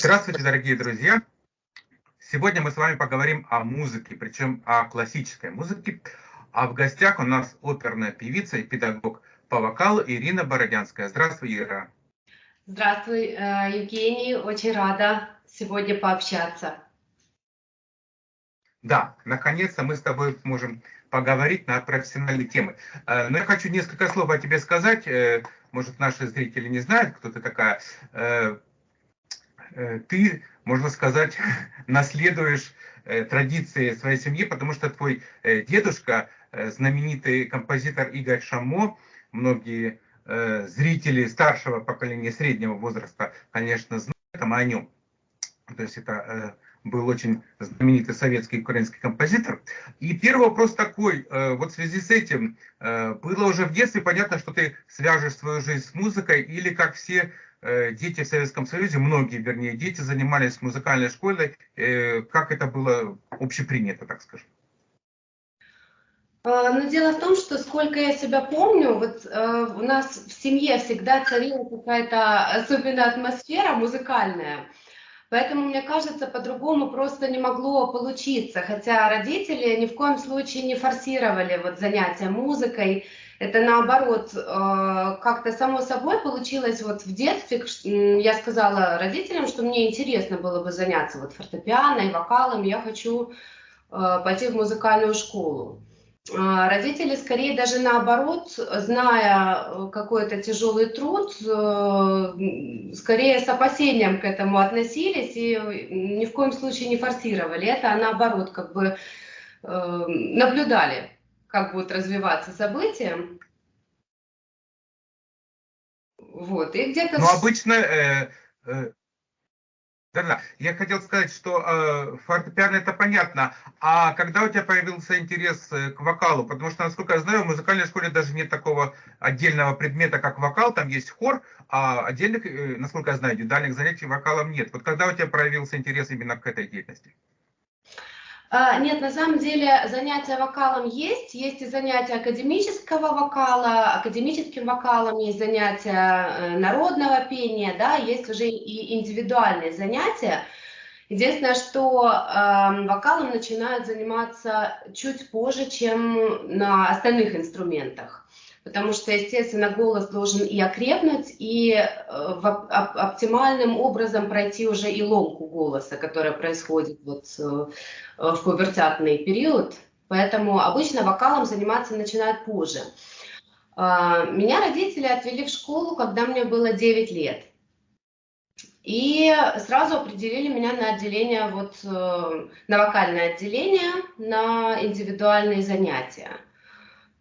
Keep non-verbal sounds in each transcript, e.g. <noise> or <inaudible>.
Здравствуйте, дорогие друзья! Сегодня мы с вами поговорим о музыке, причем о классической музыке. А в гостях у нас оперная певица и педагог по вокалу Ирина Бородянская. Здравствуй, Ира. Здравствуй, э, Евгений. Очень рада сегодня пообщаться. Да, наконец-то мы с тобой можем поговорить на профессиональные темы. Э, но я хочу несколько слов о тебе сказать. Э, может, наши зрители не знают, кто ты такая. Э, ты, можно сказать, <laughs> наследуешь э, традиции своей семьи, потому что твой э, дедушка, знаменитый композитор Игорь Шамо, многие зрители старшего поколения, среднего возраста, конечно, знают о нем. То есть это был очень знаменитый советский украинский композитор. И первый вопрос такой, вот в связи с этим, было уже в детстве понятно, что ты свяжешь свою жизнь с музыкой, или как все дети в Советском Союзе, многие, вернее, дети занимались музыкальной школой, э, как это было общепринято, так скажем? А, Но ну, дело в том, что сколько я себя помню, вот э, у нас в семье всегда царила какая-то особенная атмосфера музыкальная. Поэтому, мне кажется, по-другому просто не могло получиться. Хотя родители ни в коем случае не форсировали вот занятия музыкой. Это наоборот, э, как-то само собой получилось вот в детстве. Я сказала родителям, что мне интересно было бы заняться вот фортепиано и вокалом. Я хочу э, пойти в музыкальную школу. А родители скорее даже наоборот, зная какой-то тяжелый труд, э, скорее с опасением к этому относились и ни в коем случае не форсировали это, а наоборот как бы наблюдали как будут развиваться события. Вот, и где-то... Ну, обычно... Э, э, да, да. Я хотел сказать, что э, фортепиано это понятно. А когда у тебя появился интерес э, к вокалу? Потому что, насколько я знаю, в музыкальной школе даже нет такого отдельного предмета, как вокал. Там есть хор, а отдельных, э, насколько я знаю, индивидуальных занятий вокалом нет. Вот когда у тебя проявился интерес именно к этой деятельности? А, нет, на самом деле занятия вокалом есть, есть и занятия академического вокала, академическим вокалом есть занятия э, народного пения, да, есть уже и индивидуальные занятия. Единственное, что э, вокалом начинают заниматься чуть позже, чем на остальных инструментах потому что, естественно, голос должен и окрепнуть, и э, оптимальным образом пройти уже и ломку голоса, которая происходит вот э, в пубертатный период. Поэтому обычно вокалом заниматься начинают позже. Э, меня родители отвели в школу, когда мне было 9 лет. И сразу определили меня на отделение, вот, э, на вокальное отделение, на индивидуальные занятия.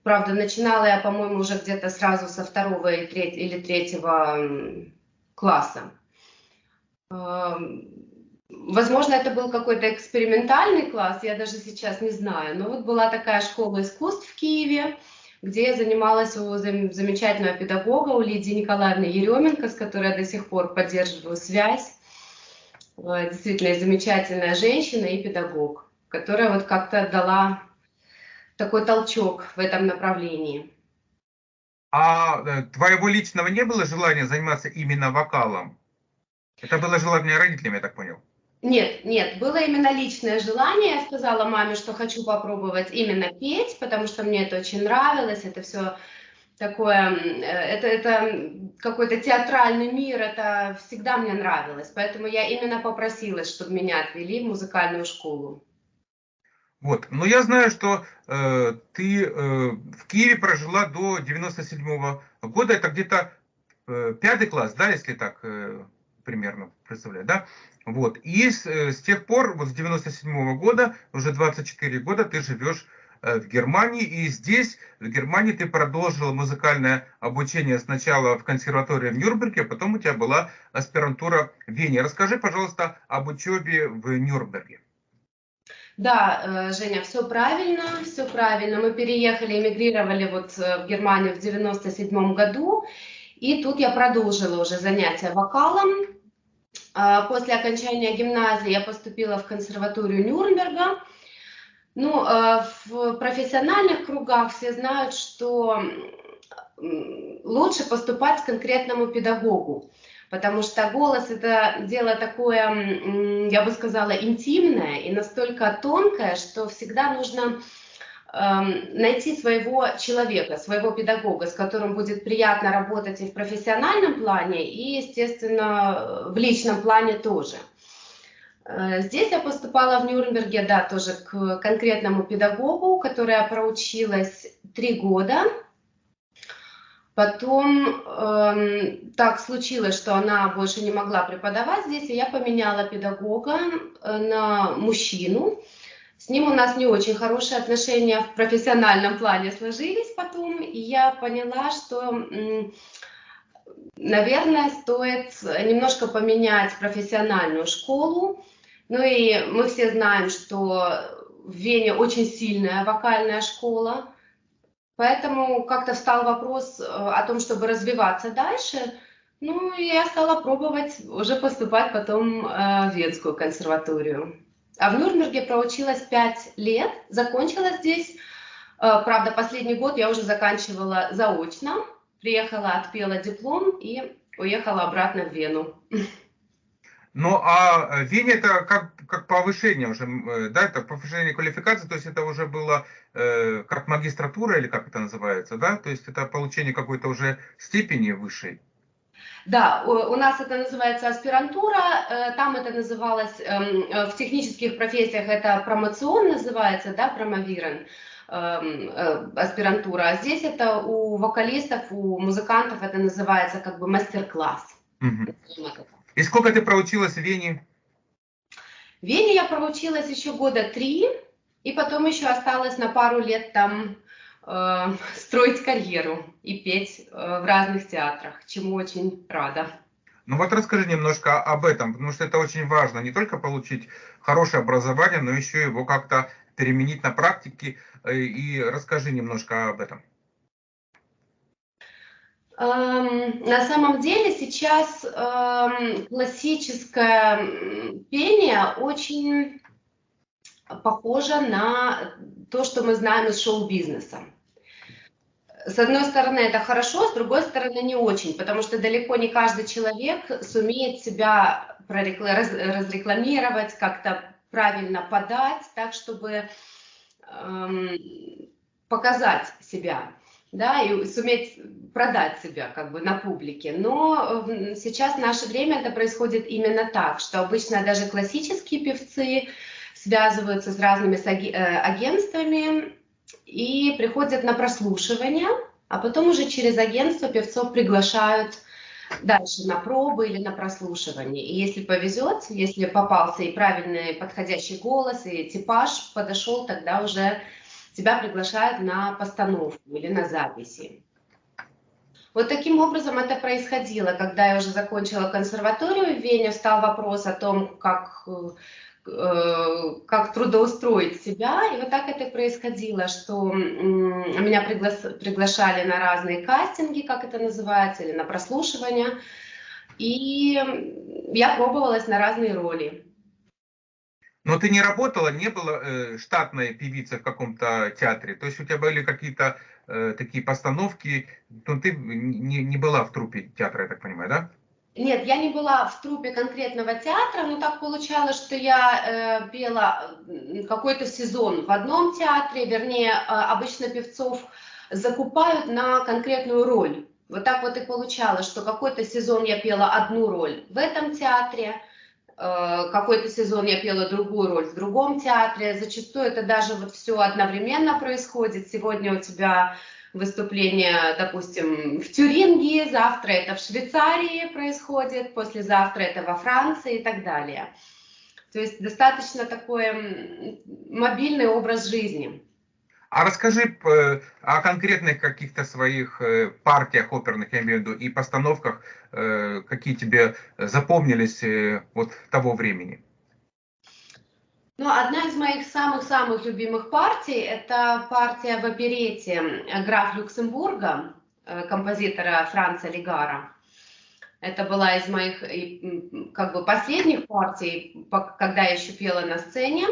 Правда, начинала я, по-моему, уже где-то сразу со второго или третьего класса. Эм, возможно, это был какой-то экспериментальный класс, я даже сейчас не знаю. Но вот была такая школа искусств в Киеве, где я занималась у замечательного педагога, у Лидии Николаевны Еременко, с которой я до сих пор поддерживаю связь. Э, действительно замечательная женщина и педагог, которая вот как-то дала такой толчок в этом направлении. А э, твоего личного не было желания заниматься именно вокалом? Это было желание родителям, я так понял? Нет, нет, было именно личное желание. Я сказала маме, что хочу попробовать именно петь, потому что мне это очень нравилось. Это все такое, э, это, это какой-то театральный мир, это всегда мне нравилось. Поэтому я именно попросилась, чтобы меня отвели в музыкальную школу. Вот. Но я знаю, что э, ты э, в Киеве прожила до 97 -го года. Это где-то э, пятый класс, да, если так э, примерно представляю, да? Вот. И с, э, с тех пор, вот с 97 -го года, уже 24 года ты живешь э, в Германии. И здесь, в Германии, ты продолжила музыкальное обучение сначала в консерватории в Нюрнберге, а потом у тебя была аспирантура в Вене. Расскажи, пожалуйста, об учебе в Нюрнберге. Да, э, Женя, все правильно, все правильно. Мы переехали, эмигрировали вот э, в Германию в 97 году, и тут я продолжила уже занятия вокалом. А, после окончания гимназии я поступила в консерваторию Нюрнберга. Ну, э, в профессиональных кругах все знают, что лучше поступать к конкретному педагогу. Потому что голос это дело такое, я бы сказала, интимное и настолько тонкое, что всегда нужно эм, найти своего человека, своего педагога, с которым будет приятно работать и в профессиональном плане, и, естественно, в личном плане тоже. Э, здесь я поступала в Нюрнберге, да, тоже к конкретному педагогу, которая проучилась три года. Потом э, так случилось, что она больше не могла преподавать здесь, и я поменяла педагога э, на мужчину. С ним у нас не очень хорошие отношения в профессиональном плане сложились потом, и я поняла, что, наверное, стоит немножко поменять профессиональную школу, ну и мы все знаем, что в Вене очень сильная вокальная школа, поэтому как-то встал вопрос э, о том, чтобы развиваться дальше. Ну и я стала пробовать уже поступать потом э, в Венскую консерваторию. А в Нюрнберге проучилась пять лет, закончила здесь. Э, правда, последний год я уже заканчивала заочно. Приехала, отпела диплом и уехала обратно в Вену. <laughs> Ну, а э, Вене это как, как повышение уже, э, да, это повышение квалификации, то есть это уже было э, как магистратура или как это называется, да, то есть это получение какой-то уже степени высшей. Да, у нас это называется аспирантура, э, там это называлось, эм, в технических профессиях это промоцион называется, да, промовирен эм, аспирантура, а здесь это у вокалистов, у музыкантов это называется как бы мастер-класс. Угу. И сколько ты проучилась в Вене? В Вене я проучилась еще года три, и потом еще осталось на пару лет там э, <laughs> строить карьеру и петь э, в разных театрах, чему очень рада. Ну вот расскажи немножко об этом, потому что это очень важно, не только получить хорошее образование, но еще его как-то переменить на практике, э, и расскажи немножко об этом. Эм, на самом деле сейчас эм, классическое пение очень похоже на то, что мы знаем из шоу-бизнеса. С одной стороны, это хорошо, с другой стороны, не очень, потому что далеко не каждый человек сумеет себя разрекламировать, как-то правильно подать, так, чтобы эм, показать себя да, и суметь продать себя как бы на публике. Но сейчас в наше время это происходит именно так, что обычно даже классические певцы связываются с разными э, агентствами и приходят на прослушивание, а потом уже через агентство певцов приглашают дальше на пробы или на прослушивание. И если повезет, если попался и правильный подходящий голос, и типаж подошел, тогда уже тебя приглашают на постановку или на записи. Вот таким образом это происходило. Когда я уже закончила консерваторию в Вене, встал вопрос о том, как, э, как трудоустроить себя. И вот так это происходило, что меня пригла приглашали на разные кастинги, как это называется, или на прослушивание. И я пробовалась на разные роли. Но ты не работала, не была э, штатной певицей в каком-то театре. То есть у тебя были какие-то э, такие постановки, но ты не, не была в трупе театра, я так понимаю, да? Нет, я не была в трупе конкретного театра, но так получалось, что я э, пела какой-то сезон в одном театре, вернее, э, обычно певцов закупают на конкретную роль. Вот так вот и получалось, что какой-то сезон я пела одну роль в этом театре, какой-то сезон я пела другую роль в другом театре. Зачастую это даже вот все одновременно происходит. Сегодня у тебя выступление, допустим, в Тюринге, завтра это в Швейцарии происходит, послезавтра это во Франции и так далее. То есть достаточно такой мобильный образ жизни. А расскажи э, о конкретных каких-то своих э, партиях оперных, я имею в виду, и постановках, э, какие тебе запомнились вот того времени. Ну, одна из моих самых-самых любимых партий – это партия в оперете «Граф Люксембурга» композитора Франца Легара. Это была из моих как бы последних партий, когда я еще пела на сцене.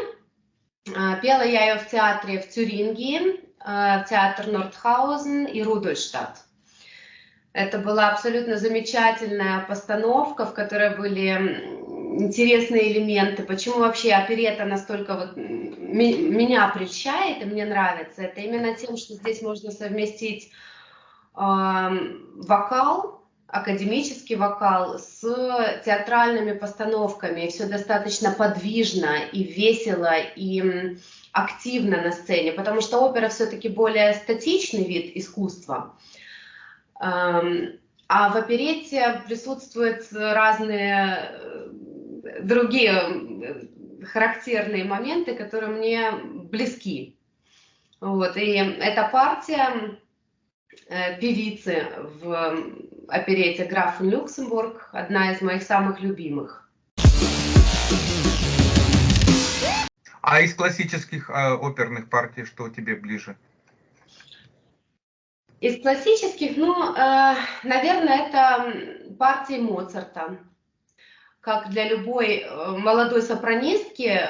А, пела я ее в театре в Тюрингии, а, в театр Нордхаузен и Рудольштадт. Это была абсолютно замечательная постановка, в которой были интересные элементы. Почему вообще оперета настолько вот меня прельщает и мне нравится? Это именно тем, что здесь можно совместить э, вокал, академический вокал с театральными постановками. Все достаточно подвижно и весело, и активно на сцене, потому что опера все-таки более статичный вид искусства. А в оперете присутствуют разные э, другие э, характерные моменты, которые мне близки. Вот, и эта партия э, певицы в оперете «Граф Люксембург» одна из моих самых любимых. А из классических э, оперных партий что тебе ближе? Из классических, ну, э, наверное, это партии Моцарта. Как для любой э, молодой сопранистки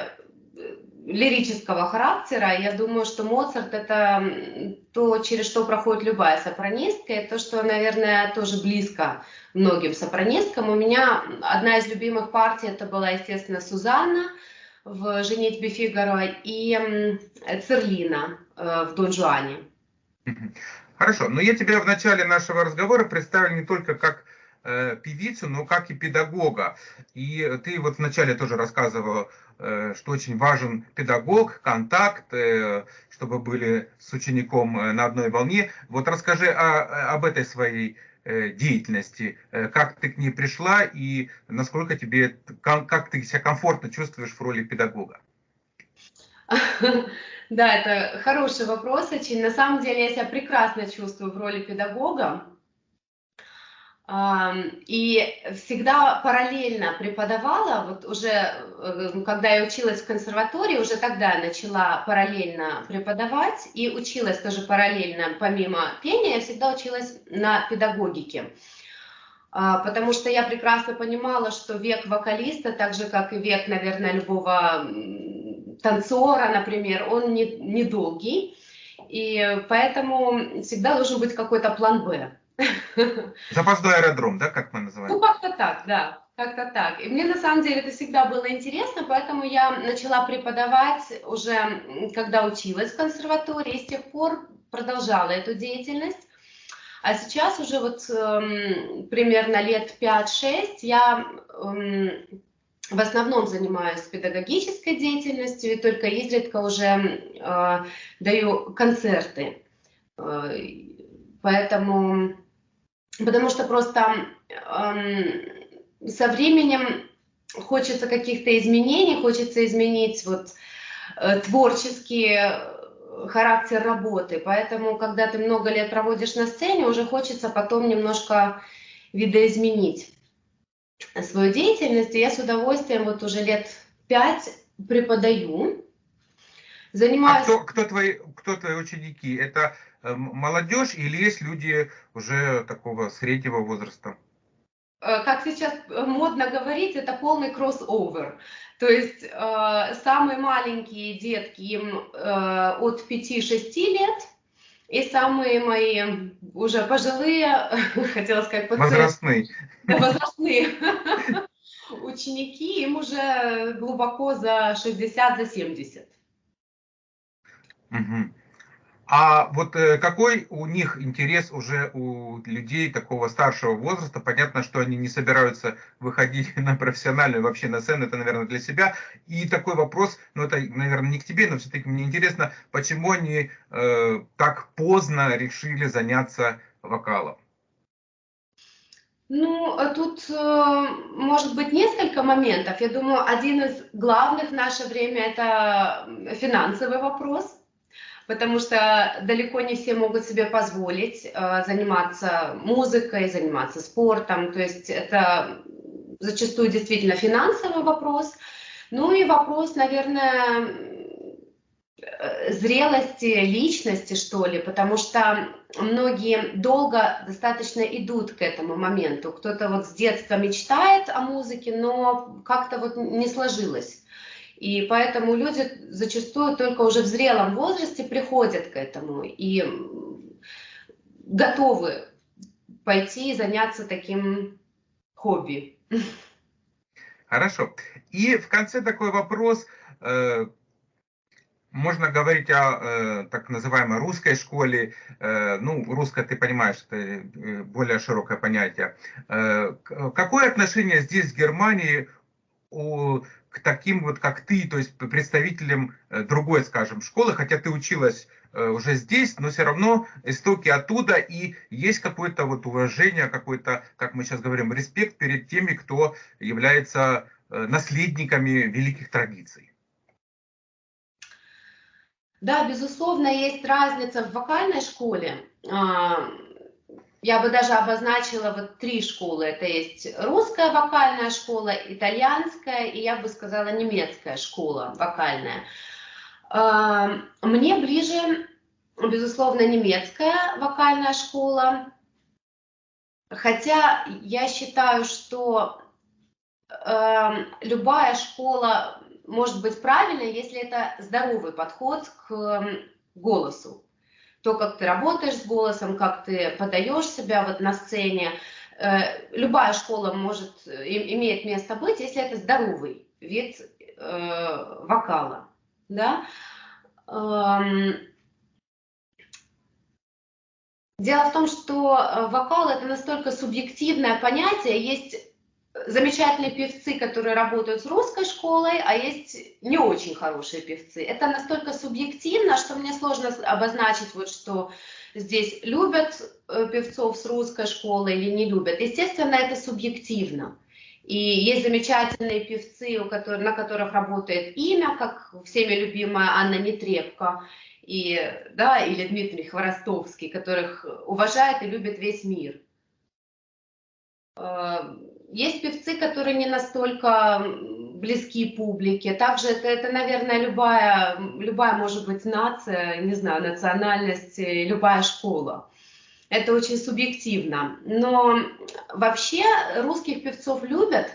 лирического характера, я думаю, что Моцарт это то, через что проходит любая сопранистка, и то, что, наверное, тоже близко многим сопранисткам. У меня одна из любимых партий это была, естественно, Сузанна в «Женитьбе Фигаро» и Церлина в «Дон Жуане». Хорошо, но я тебя в начале нашего разговора представил не только как э, певицу, но как и педагога. И ты вот вначале тоже рассказывала, э, что очень важен педагог, контакт, э, чтобы были с учеником э, на одной волне. Вот расскажи о, об этой своей э, деятельности, э, как ты к ней пришла и насколько тебе, как ты себя комфортно чувствуешь в роли педагога. <laughs> Да, это хороший вопрос очень. На самом деле я себя прекрасно чувствую в роли педагога. И всегда параллельно преподавала, вот уже э, когда я училась в консерватории, уже тогда начала параллельно преподавать и училась тоже параллельно, помимо пения, я всегда училась на педагогике. А, потому что я прекрасно понимала, что век вокалиста, так же как и век, наверное, любого танцора, например, он не, недолгий, и поэтому всегда должен быть какой-то план «Б». Запасной аэродром, да, как мы называем? Ну, как-то так, да, как-то так. И мне на самом деле это всегда было интересно, поэтому я начала преподавать уже, когда училась в консерватории, и с тех пор продолжала эту деятельность. А сейчас уже вот э, примерно лет 5-6 я э, в основном занимаюсь педагогической деятельностью и только изредка уже э, даю концерты. Э, поэтому, потому что просто э, со временем хочется каких-то изменений, хочется изменить вот э, творческий характер работы. Поэтому, когда ты много лет проводишь на сцене, уже хочется потом немножко видоизменить свою деятельность, и я с удовольствием вот уже лет пять преподаю. Занимаюсь... А кто, кто, твои, кто твои ученики? Это э, молодежь или есть люди уже такого среднего возраста? Э, как сейчас модно говорить, это полный кроссовер. То есть э, самые маленькие детки им э, от 5-6 лет, и самые мои уже пожилые, <laughs> хотела сказать, пациенты, возрастные, возрастные <laughs> ученики, им уже глубоко за 60, за 70. Угу. А вот э, какой у них интерес уже у людей такого старшего возраста? Понятно, что они не собираются выходить <laughs> на профессиональную вообще на сцену, это, наверное, для себя. И такой вопрос, ну это, наверное, не к тебе, но все-таки мне интересно, почему они э, так поздно решили заняться вокалом? Ну, тут э, может быть несколько моментов. Я думаю, один из главных в наше время это финансовый вопрос потому что далеко не все могут себе позволить э, заниматься музыкой, заниматься спортом, то есть это зачастую действительно финансовый вопрос. Ну и вопрос, наверное, э, зрелости личности, что ли, потому что многие долго достаточно идут к этому моменту. Кто-то вот с детства мечтает о музыке, но как-то вот не сложилось. И поэтому люди зачастую только уже в зрелом возрасте приходят к этому и готовы пойти и заняться таким хобби. Хорошо. И в конце такой вопрос. Э, можно говорить о э, так называемой русской школе. Э, ну, русская, ты понимаешь, это более широкое понятие. Какое отношение здесь в Германии у, к таким вот, как ты, то есть представителям другой, скажем, школы, хотя ты училась уже здесь, но все равно истоки оттуда, и есть какое-то вот уважение, какой-то, как мы сейчас говорим, респект перед теми, кто является наследниками великих традиций. Да, безусловно, есть разница в вокальной школе. А, я бы даже обозначила вот три школы. Это есть русская вокальная школа, итальянская и, я бы сказала, немецкая школа вокальная. А, мне ближе, безусловно, немецкая вокальная школа. Хотя я считаю, что э, любая школа может быть правильной, если это здоровый подход к голосу. То, как ты работаешь с голосом, как ты подаешь себя вот на сцене. Э, любая школа может, имеет место быть, если это здоровый вид э, вокала. Да? Эм, дело в том, что э, вокал это настолько субъективное понятие, есть замечательные певцы, которые работают с русской школой, а есть не очень хорошие певцы. Это настолько субъективно, что мне сложно обозначить, вот что здесь любят э, певцов с русской школы или не любят. Естественно, это субъективно. И есть замечательные певцы, у которых, на которых работает имя, как всеми любимая Анна Нетребко, и, да, или Дмитрий Хворостовский, которых уважает и любит весь мир. Э, есть певцы, которые не настолько близки публике. Также это, это наверное, любая, любая, может быть, нация, не знаю, национальность, любая школа. Это очень субъективно. Но вообще русских певцов любят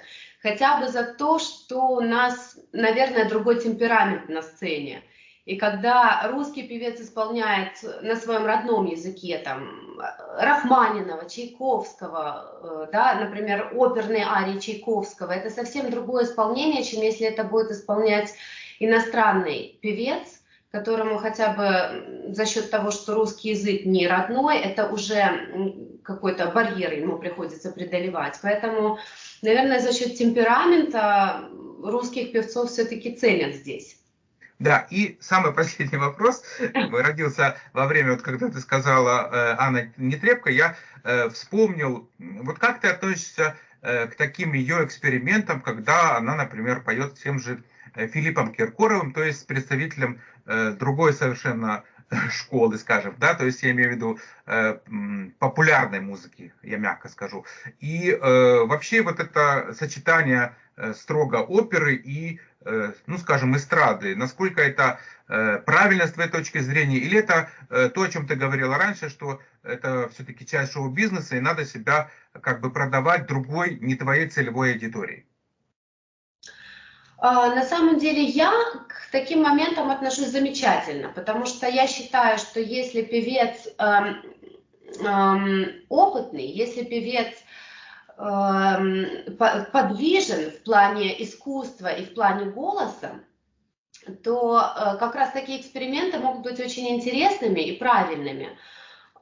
хотя бы за то, что у нас, наверное, другой темперамент на сцене. И когда русский певец исполняет на своем родном языке, там, Рахманинова, Чайковского, э, да, например, оперные арии Чайковского, это совсем другое исполнение, чем если это будет исполнять иностранный певец, которому хотя бы за счет того, что русский язык не родной, это уже какой-то барьер ему приходится преодолевать. Поэтому, наверное, за счет темперамента русских певцов все-таки ценят здесь. Да, и самый последний вопрос. <laughs> Родился во время, вот когда ты сказала э, Анна Нетребко, я э, вспомнил, вот как ты относишься э, к таким ее экспериментам, когда она, например, поет тем же Филиппом Киркоровым, то есть представителем другой совершенно школы, скажем, да, то есть я имею в виду э, популярной музыки, я мягко скажу. И э, вообще вот это сочетание э, строго оперы и ну, скажем, эстрады, насколько это э, правильно с твоей точки зрения, или это э, то, о чем ты говорила раньше, что это все-таки часть шоу-бизнеса, и надо себя как бы продавать другой, не твоей целевой аудитории? А, на самом деле я к таким моментам отношусь замечательно, потому что я считаю, что если певец эм, эм, опытный, если певец подвижен в плане искусства и в плане голоса, то э, как раз такие эксперименты могут быть очень интересными и правильными.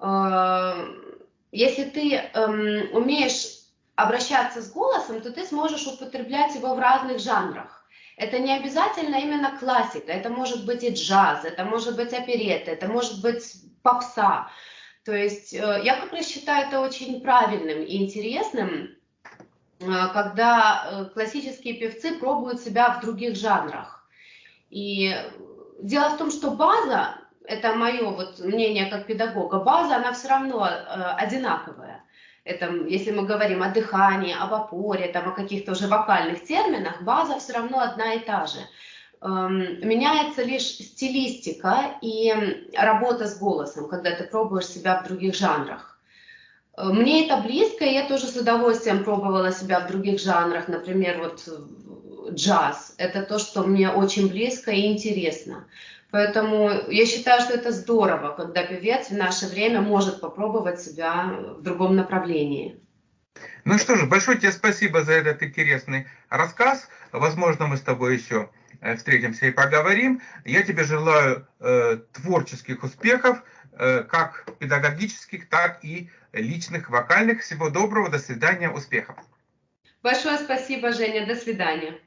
Эм, если ты эм, умеешь обращаться с голосом, то ты сможешь употреблять его в разных жанрах. Это не обязательно именно классика, это может быть и джаз, это может быть оперетта, это может быть попса. То есть э, я как раз считаю это очень правильным и интересным, э, когда э, классические певцы пробуют себя в других жанрах. И дело в том, что база, это мое вот мнение как педагога, база, она все равно одинаковая. Это, если мы говорим о дыхании, об опоре, там, о каких-то уже вокальных терминах, база все равно одна и та же. Эм, меняется лишь стилистика и работа с голосом, когда ты пробуешь себя в других жанрах. Э, мне это близко, и я тоже с удовольствием пробовала себя в других жанрах. Например, вот джаз. Это то, что мне очень близко и интересно. Поэтому я считаю, что это здорово, когда певец в наше время может попробовать себя в другом направлении. Ну что же, большое тебе спасибо за этот интересный рассказ. Возможно, мы с тобой еще э, встретимся и поговорим. Я тебе желаю э, творческих успехов, э, как педагогических, так и личных, вокальных. Всего доброго, до свидания, успехов. Большое спасибо, Женя, до свидания.